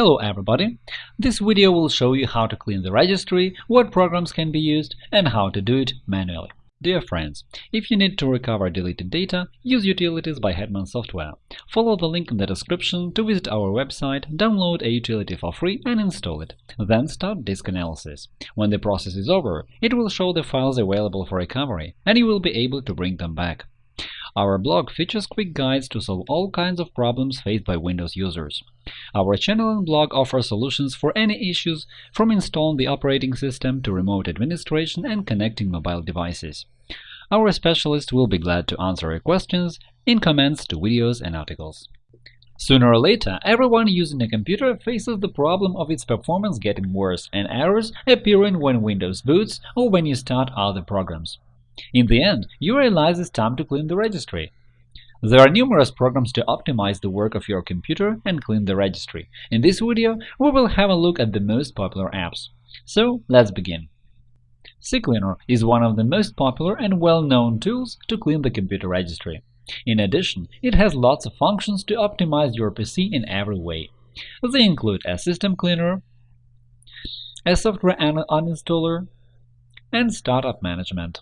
Hello everybody! This video will show you how to clean the registry, what programs can be used, and how to do it manually. Dear friends, if you need to recover deleted data, use Utilities by Hetman Software. Follow the link in the description to visit our website, download a utility for free and install it. Then start disk analysis. When the process is over, it will show the files available for recovery, and you will be able to bring them back. Our blog features quick guides to solve all kinds of problems faced by Windows users. Our channel and blog offer solutions for any issues, from installing the operating system to remote administration and connecting mobile devices. Our specialists will be glad to answer your questions in comments to videos and articles. Sooner or later, everyone using a computer faces the problem of its performance getting worse and errors appearing when Windows boots or when you start other programs. In the end, you realize it's time to clean the registry. There are numerous programs to optimize the work of your computer and clean the registry. In this video, we will have a look at the most popular apps. So, let's begin. CCleaner is one of the most popular and well-known tools to clean the computer registry. In addition, it has lots of functions to optimize your PC in every way. They include a system cleaner, a software uninstaller, and startup management.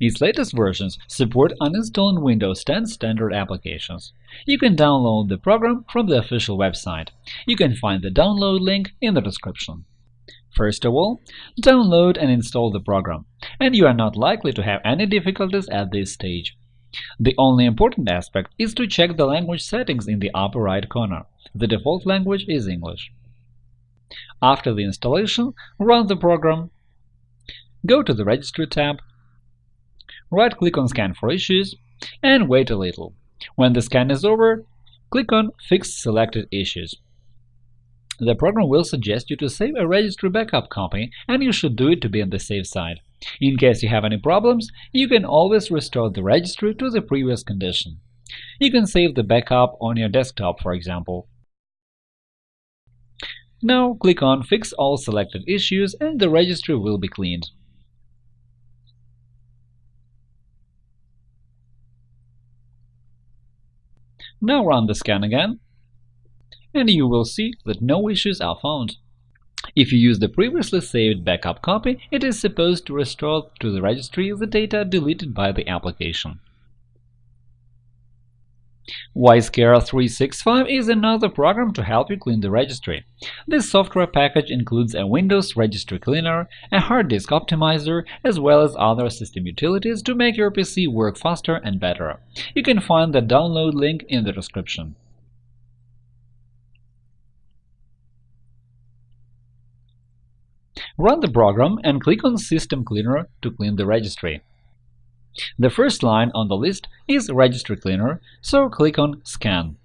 Its latest versions support uninstalling Windows 10 standard applications. You can download the program from the official website. You can find the download link in the description. First of all, download and install the program, and you are not likely to have any difficulties at this stage. The only important aspect is to check the language settings in the upper right corner. The default language is English. After the installation, run the program, go to the Registry tab, right-click on Scan for issues, and wait a little. When the scan is over, click on Fix selected issues. The program will suggest you to save a registry backup copy, and you should do it to be on the safe side. In case you have any problems, you can always restore the registry to the previous condition. You can save the backup on your desktop, for example. Now click on Fix all selected issues and the registry will be cleaned. Now run the scan again, and you will see that no issues are found. If you use the previously saved backup copy, it is supposed to restore to the registry the data deleted by the application. Wise Care 365 is another program to help you clean the registry. This software package includes a Windows Registry Cleaner, a hard disk optimizer, as well as other system utilities to make your PC work faster and better. You can find the download link in the description. Run the program and click on System Cleaner to clean the registry. The first line on the list is Registry Cleaner, so click on Scan.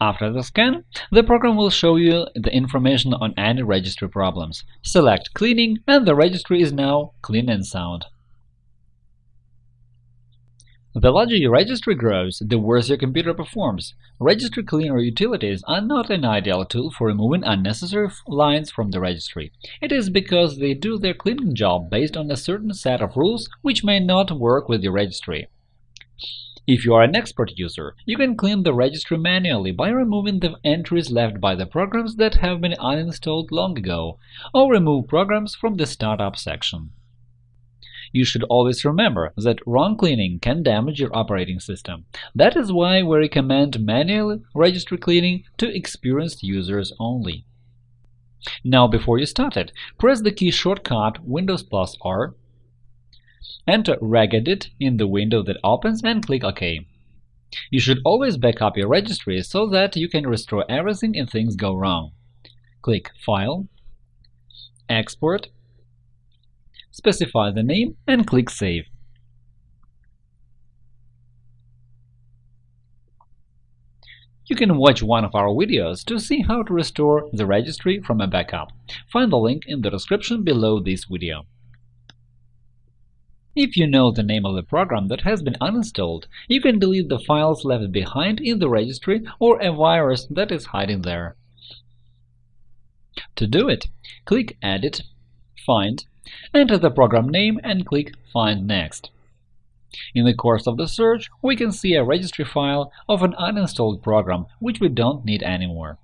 After the scan, the program will show you the information on any registry problems. Select Cleaning, and the registry is now clean and sound. The larger your registry grows, the worse your computer performs. Registry Cleaner utilities are not an ideal tool for removing unnecessary lines from the registry. It is because they do their cleaning job based on a certain set of rules which may not work with your registry. If you are an expert user, you can clean the registry manually by removing the entries left by the programs that have been uninstalled long ago, or remove programs from the Startup section. You should always remember that wrong cleaning can damage your operating system. That is why we recommend manual registry cleaning to experienced users only. Now, before you start it, press the key shortcut Windows plus R, enter regedit in the window that opens and click OK. You should always back up your registry so that you can restore everything if things go wrong. Click File, Export, specify the name and click Save. You can watch one of our videos to see how to restore the registry from a backup. Find the link in the description below this video. If you know the name of the program that has been uninstalled, you can delete the files left behind in the registry or a virus that is hiding there. To do it, click Edit, Find, enter the program name and click Find Next. In the course of the search, we can see a registry file of an uninstalled program which we don't need anymore.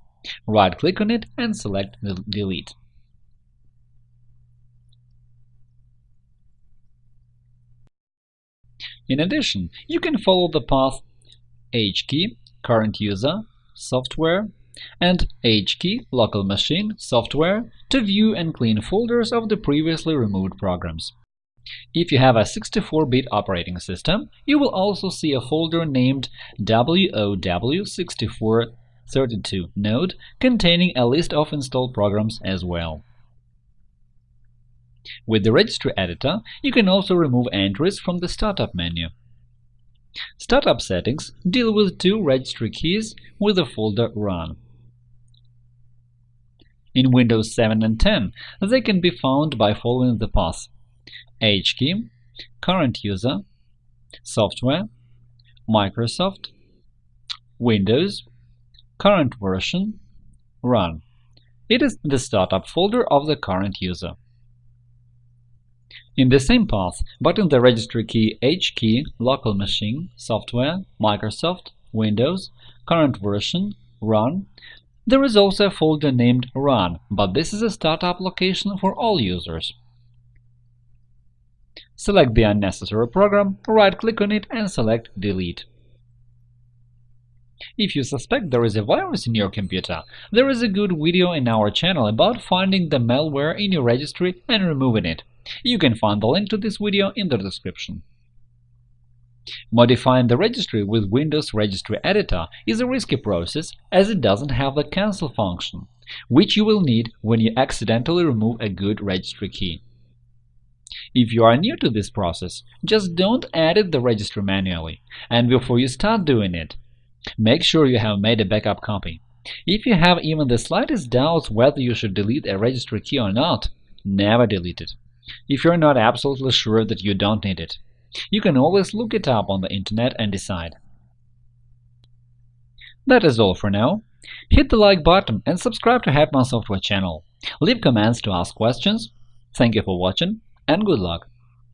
Right-click on it and select Delete. In addition, you can follow the path hkey current user software and hkey local machine software to view and clean folders of the previously removed programs. If you have a 64-bit operating system, you will also see a folder named WOW6432 node containing a list of installed programs as well. With the registry editor, you can also remove entries from the Startup menu. Startup settings deal with two registry keys with the folder Run. In Windows 7 and 10, they can be found by following the path hkey, current user, software, Microsoft, Windows, current version, run. It is the startup folder of the current user. In the same path, but in the registry key hkey, local machine, software, Microsoft, Windows, current version, run, there is also a folder named run, but this is a startup location for all users. Select the unnecessary program, right-click on it and select Delete. If you suspect there is a virus in your computer, there is a good video in our channel about finding the malware in your registry and removing it. You can find the link to this video in the description. Modifying the registry with Windows Registry Editor is a risky process as it doesn't have the cancel function, which you will need when you accidentally remove a good registry key. If you are new to this process, just don't edit the registry manually, and before you start doing it, make sure you have made a backup copy. If you have even the slightest doubts whether you should delete a registry key or not, never delete it. If you're not absolutely sure that you don't need it, you can always look it up on the internet and decide. That is all for now. Hit the like button and subscribe to Hetman Software channel. Leave comments to ask questions. Thank you for watching and good luck!